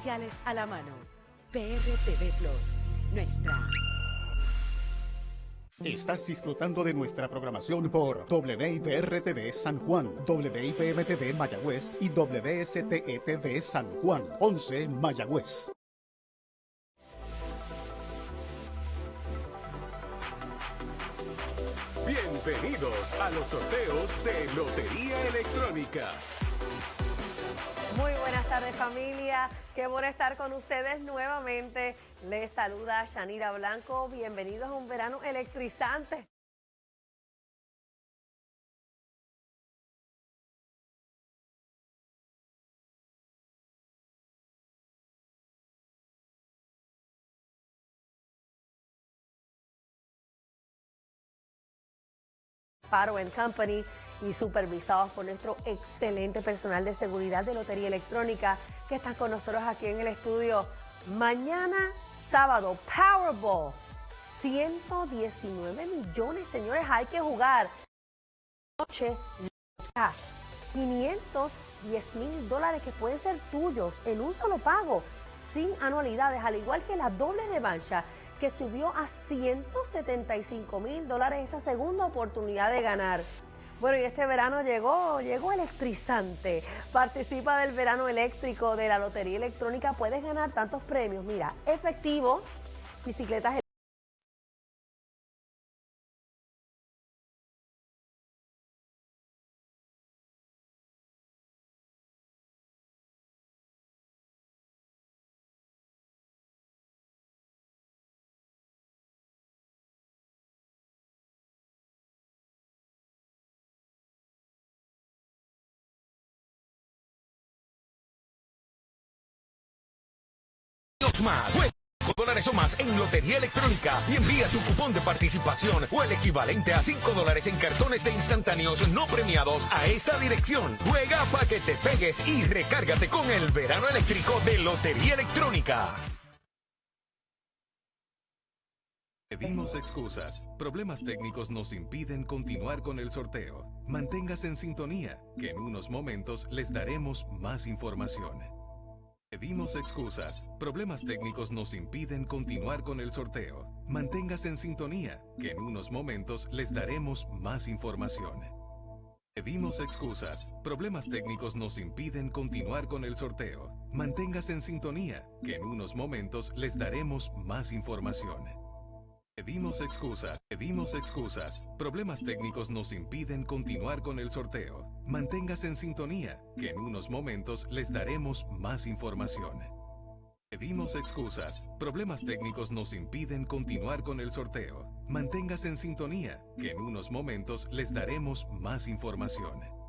comerciales a la mano. PRTV Plus, nuestra. Estás disfrutando de nuestra programación por WIPR-TV San Juan, WIPM-TV Mayagüez y WSTE-TV San Juan, 11 Mayagüez. Bienvenidos a los sorteos de Lotería Electrónica. Tardes familia, qué bueno estar con ustedes nuevamente. Les saluda Shanira Blanco, bienvenidos a un verano electrizante. Paro Company y supervisados por nuestro excelente personal de seguridad de Lotería Electrónica que están con nosotros aquí en el estudio. Mañana sábado, Powerball, 119 millones, señores, hay que jugar. Noche, 510 mil dólares que pueden ser tuyos en un solo pago, sin anualidades, al igual que la doble revancha que subió a 175 mil dólares esa segunda oportunidad de ganar. Bueno, y este verano llegó, llegó electrizante. Participa del verano eléctrico de la Lotería Electrónica. Puedes ganar tantos premios. Mira, efectivo, bicicletas más. Juega dólares o más en Lotería Electrónica y envía tu cupón de participación o el equivalente a 5 dólares en cartones de instantáneos no premiados a esta dirección. Juega para que te pegues y recárgate con el verano eléctrico de Lotería Electrónica. Pedimos excusas. Problemas técnicos nos impiden continuar con el sorteo. Manténgase en sintonía, que en unos momentos les daremos más información. Pedimos excusas. Problemas técnicos nos impiden continuar con el sorteo. Manténgase en sintonía, que en unos momentos les daremos más información. Pedimos excusas. Problemas técnicos nos impiden continuar con el sorteo. Manténgase en sintonía, que en unos momentos les daremos más información. Pedimos excusas, pedimos excusas. Problemas técnicos nos impiden continuar con el sorteo. Manténgase en sintonía, que en unos momentos les daremos más información. Pedimos excusas. Problemas técnicos nos impiden continuar con el sorteo. Manténgase en sintonía, que en unos momentos les daremos más información.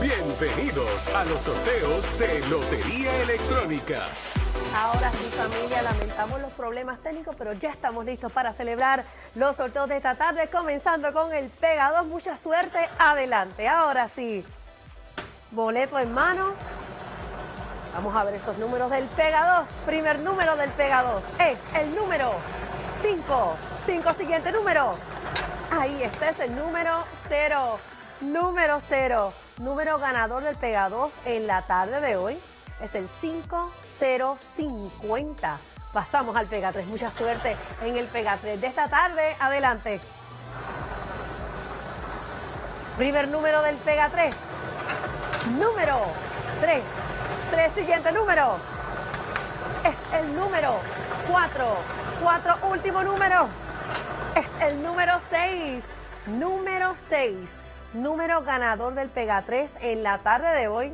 Bienvenidos a los sorteos de Lotería Electrónica. Ahora sí, familia, lamentamos los problemas técnicos, pero ya estamos listos para celebrar los sorteos de esta tarde, comenzando con el Pega 2. Mucha suerte, adelante. Ahora sí, boleto en mano. Vamos a ver esos números del Pega 2. Primer número del Pega 2 es el número 5. 5, siguiente número. Ahí está, es el número 0. Número 0. Número ganador del Pega 2 en la tarde de hoy es el 5050. Pasamos al Pega 3. Mucha suerte en el Pega 3 de esta tarde. Adelante. Primer número del Pega 3. Número 3. 3, siguiente número. Es el número 4. 4, último número. Es el número 6. Número 6 número ganador del Pega 3 en la tarde de hoy